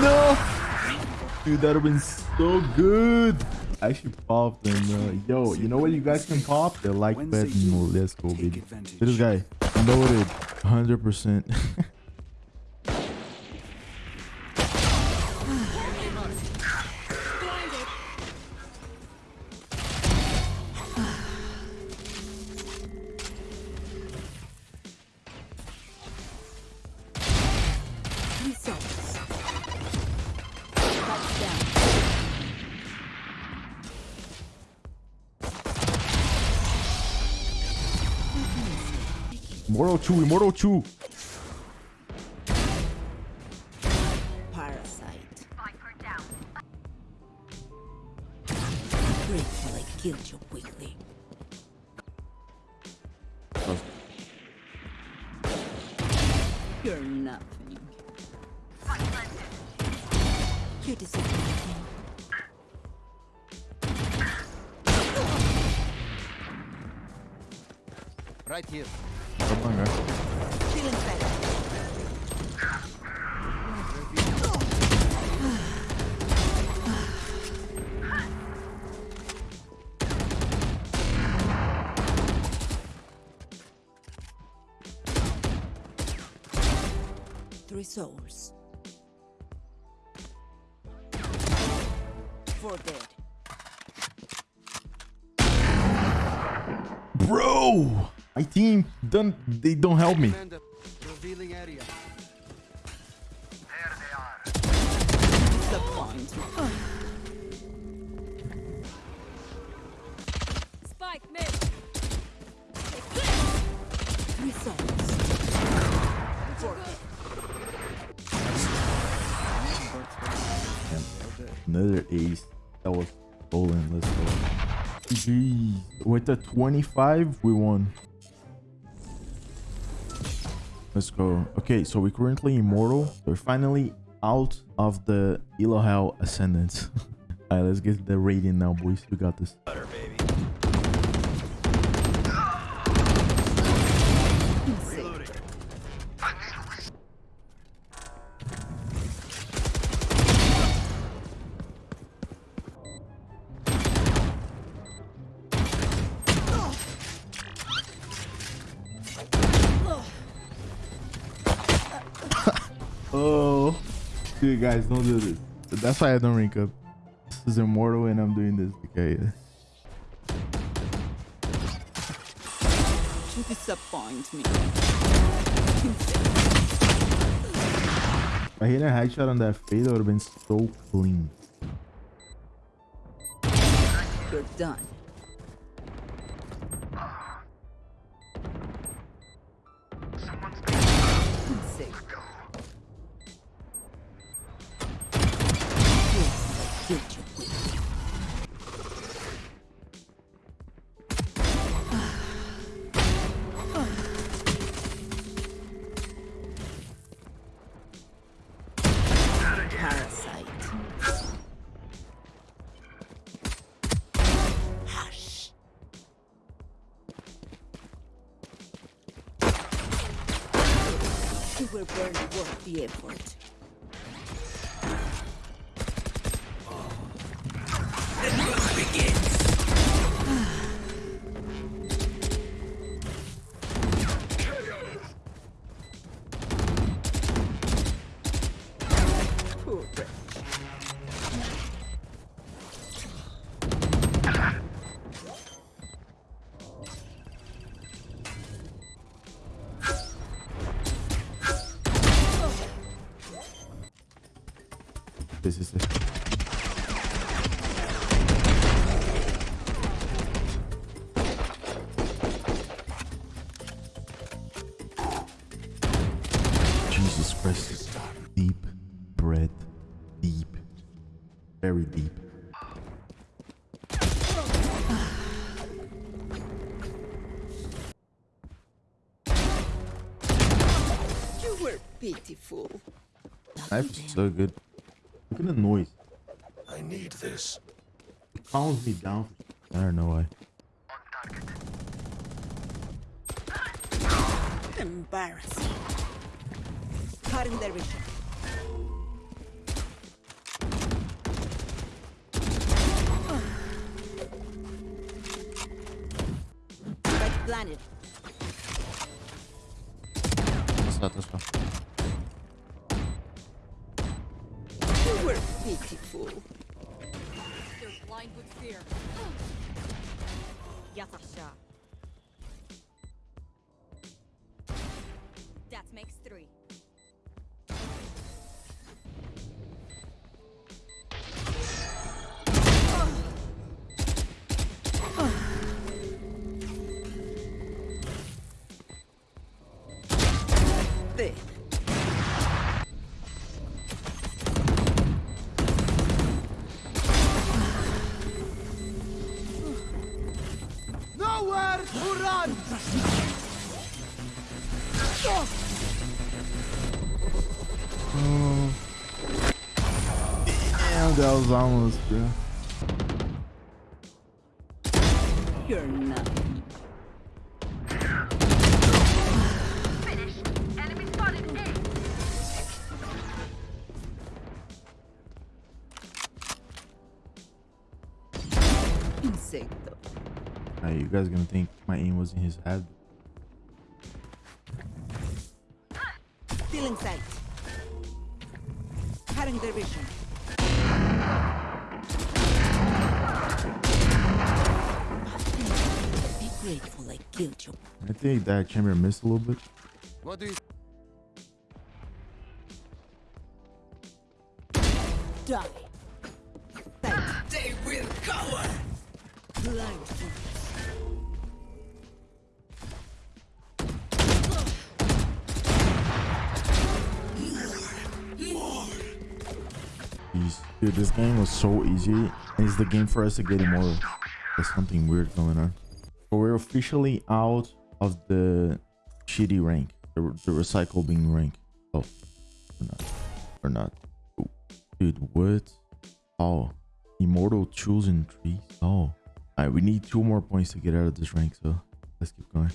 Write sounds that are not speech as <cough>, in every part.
No! Dude, that would've been so good. I should pop them, uh, Yo, you know what you guys can pop? The like button. Let's go, baby. This guy, loaded. 100%. <laughs> Immortal 2, Immortal 2. Parasite. Great till I killed you quickly. You're nothing. You deserve nothing. Right here. Three souls. Four dead. Bro! My team, don't, they don't help me. Revealing area. Disappoint. Spike mid. Three souls. Four dead. Another ace. That was stolen. Let's go. Jeez. With the 25, we won. Let's go. Okay, so we're currently immortal. We're finally out of the Elohel Ascendant. <laughs> Alright, let's get the rating now, boys. We got this. Insane. Oh, dude, guys, don't do this. That's why I don't rank up. This is immortal, and I'm doing this. Okay. You disappoint me. I hit a headshot on that fade, it would have been so clean. You're done. Barely worth the effort. This is it. Jesus Christ. Deep breath. Deep. Very deep. You were pitiful. Knife is so good. Look at the noise. I need this. It calms me down. I don't know why. Embarrassing. Cut in the region. Right planet. That's not this one. Were pitiful. They're blind with fear. Yatasha. That makes three. Nowhere to run! Damn, that was almost, bro. You're nothing. Insecto. Hey, you guys gonna think my aim was in his head? Still in sight. Cutting their vision. Be grateful I killed you. I think that chamber missed a little bit. What do you... Die. Dude, this game was so easy. It's the game for us to get immortal. There's something weird going on. But we're officially out of the shitty rank. The, the recycle being rank. Oh. We're not. We're not. Oh. Dude, what? Oh. Immortal chosen tree. Oh. Alright, we need two more points to get out of this rank, so let's keep going.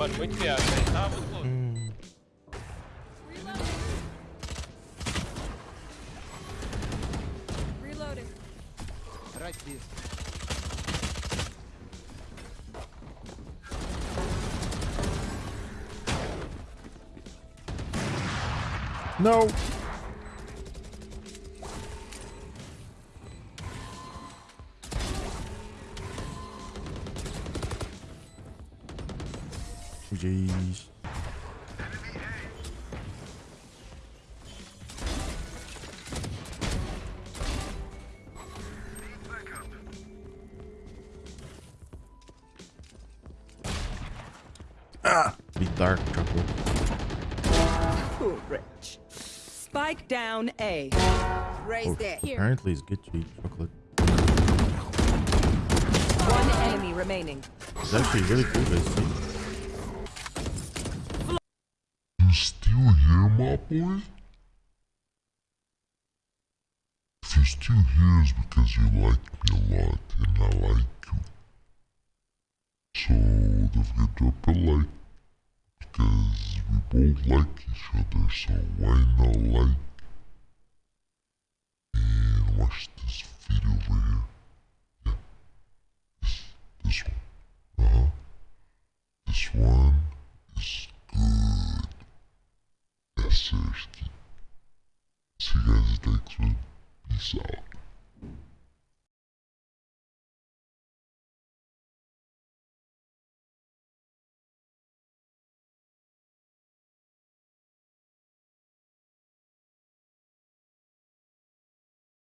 Mano, muito viagem, velho. Tá muito louco. Reloading. Right here. No! Jeez. Ah! Be dark, chocolate. Poor wretch. Spike down A. Raise Oh, there. apparently it's good to eat chocolate. One enemy remaining. It's actually really cool, guys. See? You boy? If you're still here, it's because you like me a lot, and I like you. So, don't forget to drop a like, because we both like each other, so why not like? And watch this video over here. Yeah. This, this one. Uh-huh. This one is good. Yes, seriously. See you guys next one. Peace out.